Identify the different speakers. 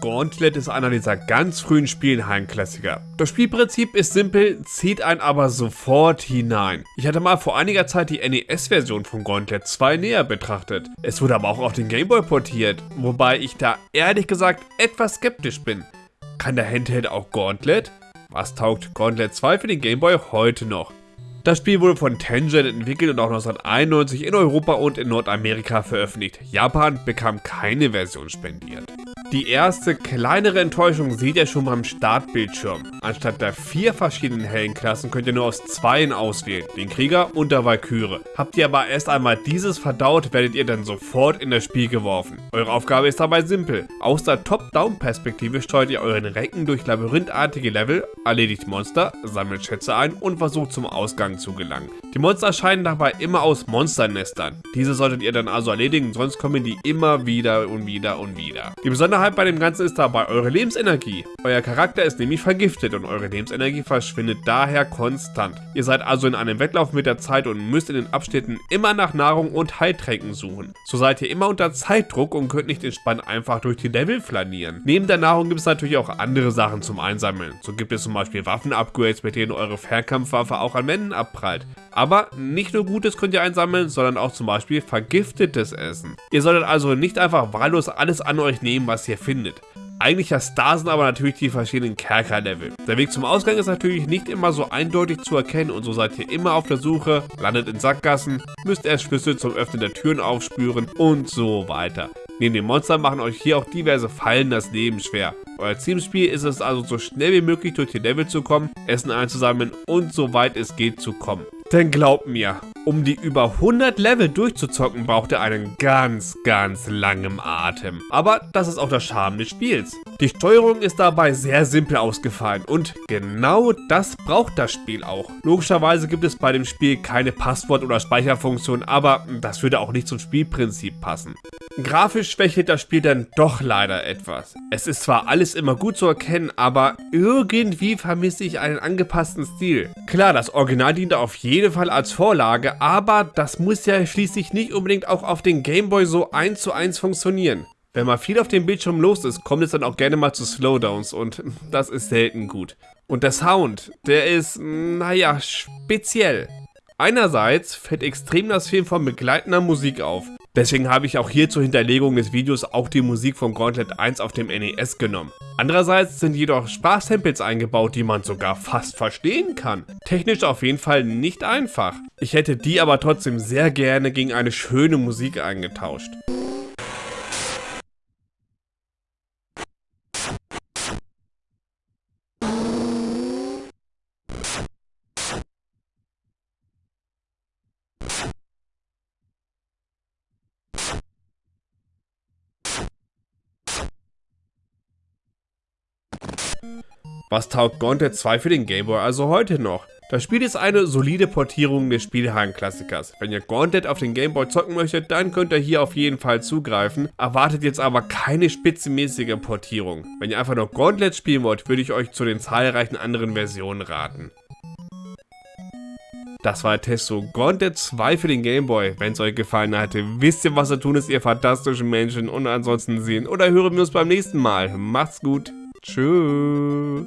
Speaker 1: Gauntlet ist einer dieser ganz frühen Spielenhallenklassiker. Das Spielprinzip ist simpel, zieht einen aber sofort hinein. Ich hatte mal vor einiger Zeit die NES-Version von Gauntlet 2 näher betrachtet. Es wurde aber auch auf den Gameboy portiert, wobei ich da ehrlich gesagt etwas skeptisch bin. Kann der Handheld auch Gauntlet? Was taugt Gauntlet 2 für den Gameboy heute noch? Das Spiel wurde von Tangent entwickelt und auch 1991 in Europa und in Nordamerika veröffentlicht. Japan bekam keine Version spendiert. Die erste kleinere Enttäuschung seht ihr schon beim Startbildschirm. Anstatt der vier verschiedenen Heldenklassen könnt ihr nur aus zweien auswählen, den Krieger und der Valkyrie. Habt ihr aber erst einmal dieses verdaut, werdet ihr dann sofort in das Spiel geworfen. Eure Aufgabe ist dabei simpel. Aus der Top-Down-Perspektive steuert ihr euren Recken durch labyrinthartige Level, erledigt Monster, sammelt Schätze ein und versucht zum Ausgang zu gelangen. Die Monster erscheinen dabei immer aus Monsternestern. Diese solltet ihr dann also erledigen, sonst kommen die immer wieder und wieder und wieder. Die Besonderheit Besonderheit bei dem Ganzen ist dabei eure Lebensenergie. Euer Charakter ist nämlich vergiftet und eure Lebensenergie verschwindet daher konstant. Ihr seid also in einem Wettlauf mit der Zeit und müsst in den Abschnitten immer nach Nahrung und Heiltränken suchen. So seid ihr immer unter Zeitdruck und könnt nicht entspannt einfach durch die Level flanieren. Neben der Nahrung gibt es natürlich auch andere Sachen zum Einsammeln. So gibt es zum Beispiel Waffen-Upgrades, mit denen eure Fernkampfwaffe auch an Wänden abprallt. Aber nicht nur Gutes könnt ihr einsammeln, sondern auch zum Beispiel vergiftetes Essen. Ihr solltet also nicht einfach wahllos alles an euch nehmen, was ihr findet. Eigentlicher Star sind aber natürlich die verschiedenen Kerker-Level. Der Weg zum Ausgang ist natürlich nicht immer so eindeutig zu erkennen und so seid ihr immer auf der Suche, landet in Sackgassen, müsst erst Schlüssel zum Öffnen der Türen aufspüren und so weiter. Neben den Monstern machen euch hier auch diverse Fallen das Leben schwer. Euer Teamspiel ist es also so schnell wie möglich durch die Level zu kommen, Essen einzusammeln und so weit es geht zu kommen. Denn glaubt mir, um die über 100 Level durchzuzocken, braucht ihr einen ganz, ganz langen Atem. Aber das ist auch der Charme des Spiels. Die Steuerung ist dabei sehr simpel ausgefallen und genau das braucht das Spiel auch. Logischerweise gibt es bei dem Spiel keine Passwort- oder Speicherfunktion, aber das würde auch nicht zum Spielprinzip passen. Grafisch schwächelt das Spiel dann doch leider etwas. Es ist zwar alles immer gut zu erkennen, aber irgendwie vermisse ich einen angepassten Stil. Klar, das Original diente auf jeden Fall als Vorlage, aber das muss ja schließlich nicht unbedingt auch auf den Gameboy so eins zu eins funktionieren. Wenn mal viel auf dem Bildschirm los ist, kommt es dann auch gerne mal zu Slowdowns und das ist selten gut. Und der Sound, der ist, naja, speziell. Einerseits fällt extrem das Film von begleitender Musik auf. Deswegen habe ich auch hier zur Hinterlegung des Videos auch die Musik von Gauntlet 1 auf dem NES genommen. Andererseits sind jedoch Sprachsamples eingebaut, die man sogar fast verstehen kann. Technisch auf jeden Fall nicht einfach. Ich hätte die aber trotzdem sehr gerne gegen eine schöne Musik eingetauscht. Was taugt Gauntlet 2 für den Gameboy also heute noch? Das Spiel ist eine solide Portierung des Spielhallen-Klassikers. Wenn ihr Gauntlet auf den Gameboy zocken möchtet, dann könnt ihr hier auf jeden Fall zugreifen. Erwartet jetzt aber keine spitzenmäßige Portierung. Wenn ihr einfach nur Gauntlet spielen wollt, würde ich euch zu den zahlreichen anderen Versionen raten. Das war der Test zu Gauntlet 2 für den Gameboy. Wenn es euch gefallen hat, wisst ihr, was zu tun ist, ihr fantastischen Menschen. Und ansonsten sehen oder hören wir uns beim nächsten Mal. Macht's gut. Tschüss.